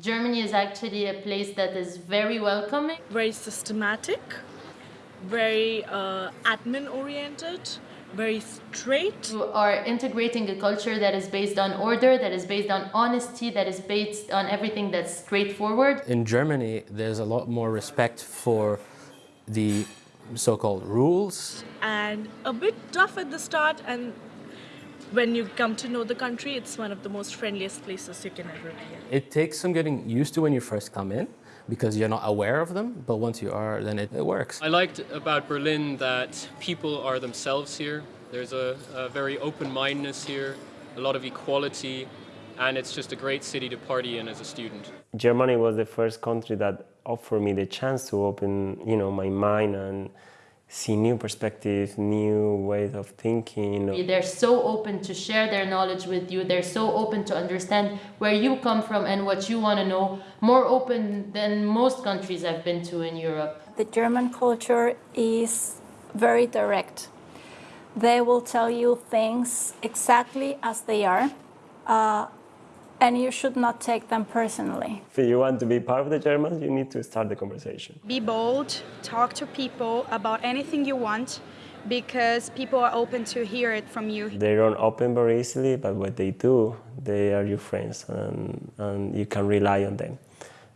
Germany is actually a place that is very welcoming. very systematic, very uh, admin oriented, very straight. You are integrating a culture that is based on order, that is based on honesty, that is based on everything that's straightforward. In Germany, there's a lot more respect for the so-called rules. and a bit tough at the start and when you come to know the country it's one of the most friendliest places you can ever be in. It takes some getting used to when you first come in because you're not aware of them, but once you are, then it, it works. I liked about Berlin that people are themselves here. There's a, a very open-mindedness here, a lot of equality, and it's just a great city to party in as a student. Germany was the first country that offered me the chance to open, you know, my mind and see new perspectives, new ways of thinking. They're so open to share their knowledge with you. They're so open to understand where you come from and what you want to know. More open than most countries I've been to in Europe. The German culture is very direct. They will tell you things exactly as they are, uh, and you should not take them personally. If you want to be part of the Germans, you need to start the conversation. Be bold, talk to people about anything you want because people are open to hear it from you. They don't open very easily, but what they do, they are your friends and, and you can rely on them.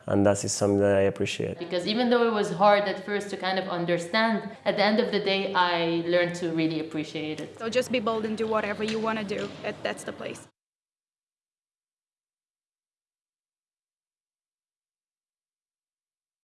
And that is something that I appreciate. Because even though it was hard at first to kind of understand, at the end of the day, I learned to really appreciate it. So just be bold and do whatever you want to do. That's the place.